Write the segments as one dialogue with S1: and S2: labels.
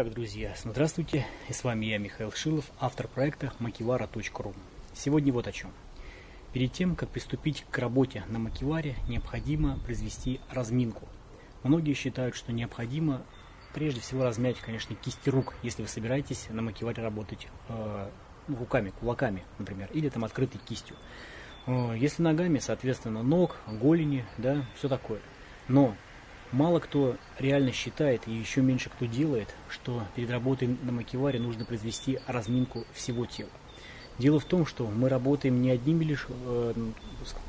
S1: Итак, друзья, здравствуйте, и с вами я, Михаил Шилов, автор проекта makivara.ru. Сегодня вот о чем. Перед тем, как приступить к работе на макиваре, необходимо произвести разминку. Многие считают, что необходимо прежде всего размять, конечно, кисти рук, если вы собираетесь на макиваре работать э, руками, кулаками, например, или там открытой кистью. Э, если ногами, соответственно, ног, голени, да, все такое. Но Мало кто реально считает, и еще меньше кто делает, что перед работой на макеваре нужно произвести разминку всего тела. Дело в том, что мы работаем не одними лишь э,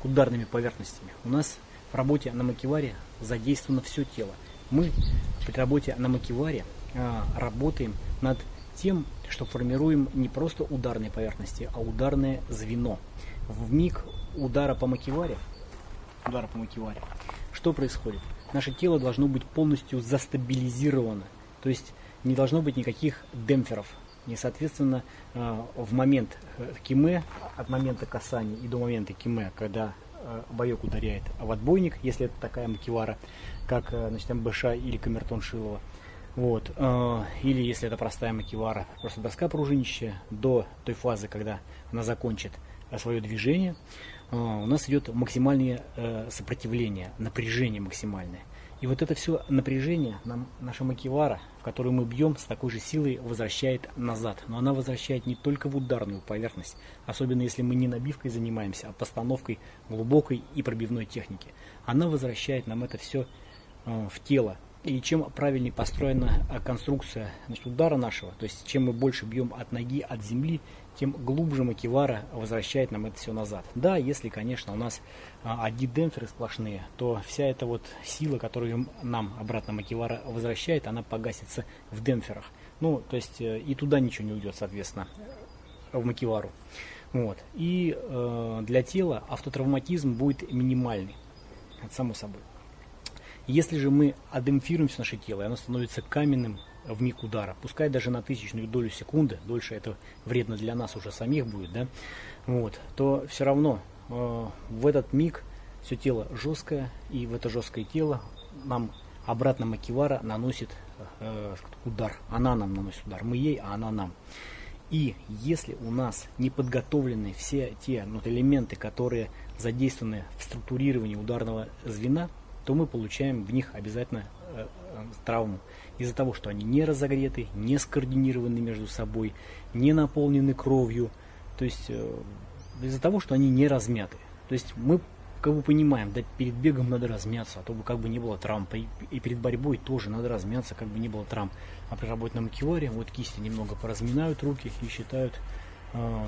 S1: ударными поверхностями. У нас в работе на макеваре задействовано все тело. Мы при работе на макеваре э, работаем над тем, что формируем не просто ударные поверхности, а ударное звено. В миг удара по макеваре, удара по макеваре, что происходит? Наше тело должно быть полностью застабилизировано. То есть не должно быть никаких демпферов. И, соответственно, э, в момент э, киме, от момента касания и до момента киме, когда э, боек ударяет в отбойник, если это такая макивара, как значит, МБШ или камертон Шилова, вот, или если это простая макивара, просто доска пружинищая, до той фазы, когда она закончит свое движение, у нас идет максимальное сопротивление, напряжение максимальное. И вот это все напряжение нам наша макивара, в которую мы бьем, с такой же силой возвращает назад. Но она возвращает не только в ударную поверхность, особенно если мы не набивкой занимаемся, а постановкой глубокой и пробивной техники. Она возвращает нам это все э, в тело, и чем правильнее построена а, конструкция значит, удара нашего, то есть чем мы больше бьем от ноги, от земли, тем глубже макивара возвращает нам это все назад. Да, если, конечно, у нас а, одни демпферы сплошные, то вся эта вот сила, которую нам обратно макивара возвращает, она погасится в демпферах. Ну, то есть э, и туда ничего не уйдет, соответственно, в макивару. Вот. И э, для тела автотравматизм будет минимальный, само собой. Если же мы адемпфируем наше тело, и оно становится каменным в миг удара, пускай даже на тысячную долю секунды, дольше это вредно для нас уже самих будет, да, вот, то все равно э, в этот миг все тело жесткое, и в это жесткое тело нам обратно Макивара наносит э, удар. Она нам наносит удар. Мы ей, а она нам. И если у нас не подготовлены все те ну, элементы, которые задействованы в структурировании ударного звена, то мы получаем в них обязательно э, э, травму. Из-за того, что они не разогреты, не скоординированы между собой, не наполнены кровью, то есть э, из-за того, что они не размяты. То есть мы как бы понимаем, да, перед бегом надо размяться, а то бы как бы не было травм. И перед борьбой тоже надо размяться, как бы не было травм. А при работе на макеваре вот кисти немного поразминают руки и считают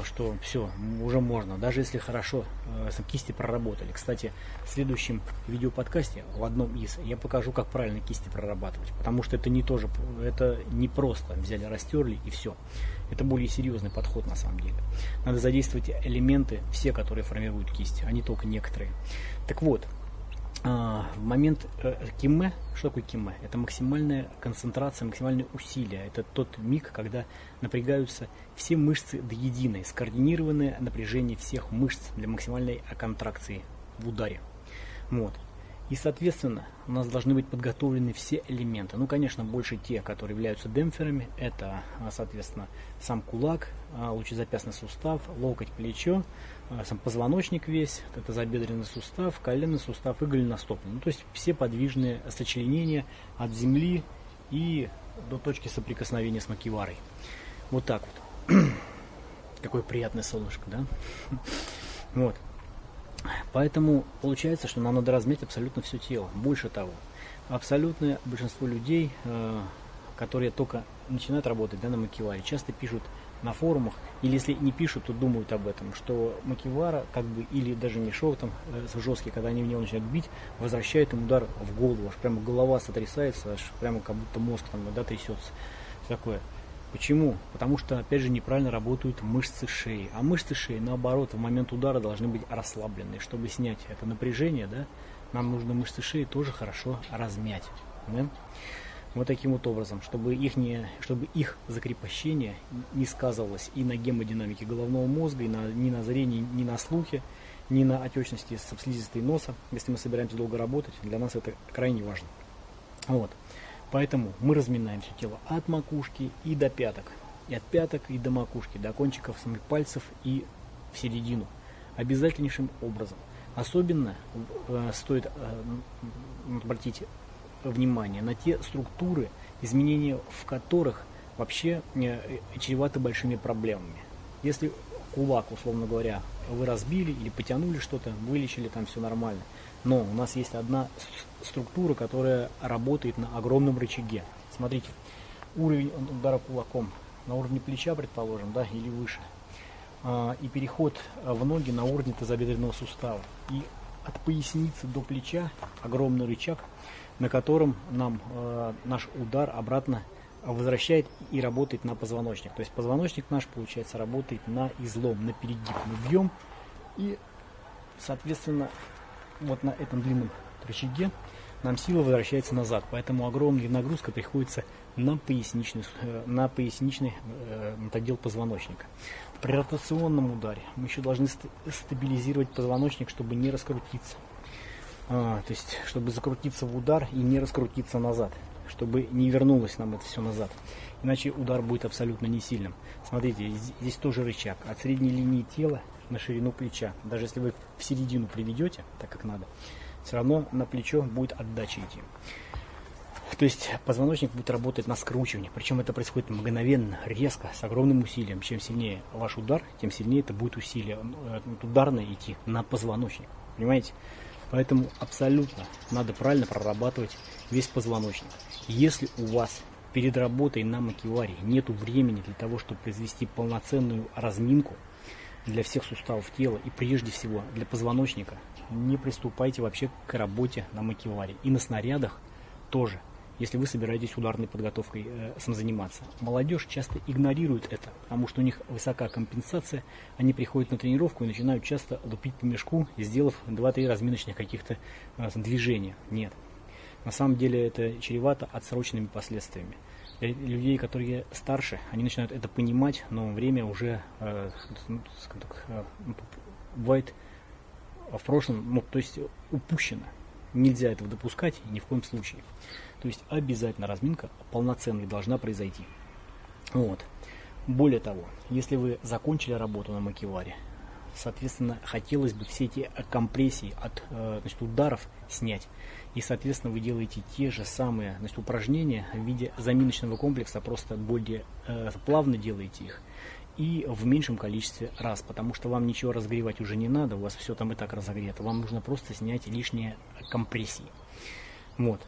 S1: что все, уже можно, даже если хорошо э, кисти проработали. Кстати, в следующем видеоподкасте, в одном из, я покажу, как правильно кисти прорабатывать, потому что это не тоже, это не просто взяли, растерли и все. Это более серьезный подход на самом деле. Надо задействовать элементы, все, которые формируют кисть, а не только некоторые. Так вот, а, в момент э, киме, что такое киме? Это максимальная концентрация, максимальное усилие. Это тот миг, когда напрягаются все мышцы до единой, скоординированное напряжение всех мышц для максимальной контракции в ударе. Вот. И, соответственно, у нас должны быть подготовлены все элементы. Ну, конечно, больше те, которые являются демпферами. Это, а, соответственно, сам кулак, а, лучезапястный сустав, локоть, плечо, а, сам позвоночник весь, это забедренный сустав, коленный сустав и голеностопный. Ну, то есть все подвижные сочленения от земли и до точки соприкосновения с макиварой. Вот так вот. Какое приятное солнышко, да? Вот. Поэтому получается, что нам надо размять абсолютно все тело. Больше того, абсолютное большинство людей, э, которые только начинают работать да, на макеваре, часто пишут на форумах, или если не пишут, то думают об этом, что макевара, как бы, или даже мешок там э, жесткий, когда они в него начинают бить, возвращает им удар в голову, аж прямо голова сотрясается, аж прямо как будто мозг там да, трясется. Такое. Почему? Потому что, опять же, неправильно работают мышцы шеи. А мышцы шеи, наоборот, в момент удара должны быть расслаблены. Чтобы снять это напряжение, да, нам нужно мышцы шеи тоже хорошо размять. Да? Вот таким вот образом, чтобы их, не, чтобы их закрепощение не сказывалось и на гемодинамике головного мозга, и на, ни на зрении, ни на слухе, ни на отечности слизистой носа. Если мы собираемся долго работать, для нас это крайне важно. Вот. Поэтому мы разминаем все тело от макушки и до пяток. И от пяток и до макушки, до кончиков самих пальцев и в середину. Обязательнейшим образом. Особенно э, стоит э, обратить внимание на те структуры, изменения в которых вообще э, чреваты большими проблемами. Если кулак, условно говоря, вы разбили или потянули что-то, вылечили, там все нормально. Но у нас есть одна структура, которая работает на огромном рычаге. Смотрите, уровень удара кулаком на уровне плеча, предположим, да, или выше. А, и переход в ноги на уровне тазобедренного сустава. И от поясницы до плеча огромный рычаг, на котором нам э, наш удар обратно возвращает и работает на позвоночник. То есть позвоночник наш, получается, работает на излом, на перегиб. Мы бьем и, соответственно, вот на этом длинном рычаге нам сила возвращается назад. Поэтому огромная нагрузка приходится на поясничный, э, на поясничный э, отдел позвоночника. При ротационном ударе мы еще должны стабилизировать позвоночник, чтобы не раскрутиться. А, то есть, чтобы закрутиться в удар и не раскрутиться назад чтобы не вернулось нам это все назад. Иначе удар будет абсолютно не сильным. Смотрите, здесь тоже рычаг. От средней линии тела на ширину плеча. Даже если вы в середину приведете, так как надо, все равно на плечо будет отдача идти. То есть позвоночник будет работать на скручивание. Причем это происходит мгновенно, резко, с огромным усилием. Чем сильнее ваш удар, тем сильнее это будет усилие э, ударное идти на позвоночник. Понимаете? Поэтому абсолютно надо правильно прорабатывать весь позвоночник. Если у вас перед работой на макеваре нет времени для того, чтобы произвести полноценную разминку для всех суставов тела и прежде всего для позвоночника, не приступайте вообще к работе на макеваре. И на снарядах тоже – если вы собираетесь ударной подготовкой э, самозаниматься. Молодежь часто игнорирует это, потому что у них высока компенсация, они приходят на тренировку и начинают часто лупить по мешку, сделав 2-3 разминочных каких-то э, движения. Нет. На самом деле это чревато отсроченными последствиями. Для людей, которые старше, они начинают это понимать, но время уже, э, ну, так, э, бывает в прошлом, ну, то есть упущено. Нельзя этого допускать ни в коем случае. То есть обязательно разминка полноценная должна произойти. Вот. Более того, если вы закончили работу на макеваре, соответственно, хотелось бы все эти компрессии от э, значит, ударов снять. И, соответственно, вы делаете те же самые значит, упражнения в виде заминочного комплекса, просто более э, плавно делаете их и в меньшем количестве раз, потому что вам ничего разогревать уже не надо, у вас все там и так разогрето, вам нужно просто снять лишние компрессии. Вот.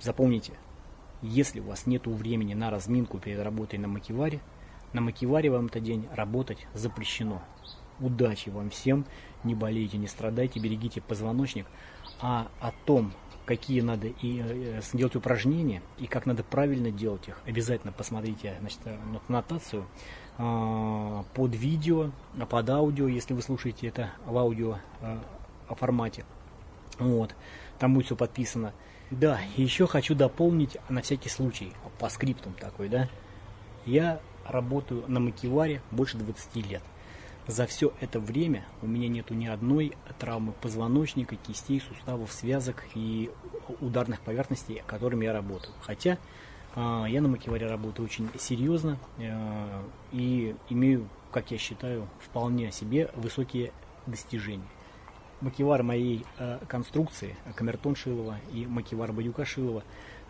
S1: Запомните, если у вас нет времени на разминку перед работой на макеваре, на макеваре вам этот день работать запрещено. Удачи вам всем, не болейте, не страдайте, берегите позвоночник. А о том, какие надо и, э, сделать упражнения и как надо правильно делать их, обязательно посмотрите значит, э, нотацию э, под видео, под аудио, если вы слушаете это в аудио э, формате. Вот. Там будет все подписано. Да, еще хочу дополнить на всякий случай, по скриптам такой, да. Я работаю на макеваре больше 20 лет. За все это время у меня нету ни одной травмы позвоночника, кистей, суставов, связок и ударных поверхностей, которыми я работаю. Хотя э, я на макеваре работаю очень серьезно э, и имею, как я считаю, вполне себе высокие достижения макевар моей э, конструкции, камертон Шилова и макевар Бадюка Шилова,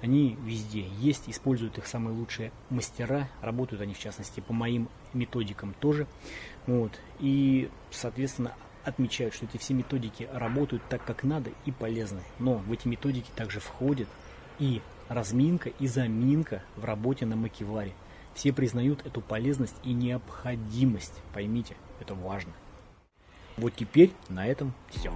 S1: они везде есть, используют их самые лучшие мастера, работают они в частности по моим методикам тоже. Вот, и, соответственно, отмечают, что эти все методики работают так, как надо и полезны. Но в эти методики также входит и разминка, и заминка в работе на макеваре. Все признают эту полезность и необходимость. Поймите, это важно. Вот теперь на этом все.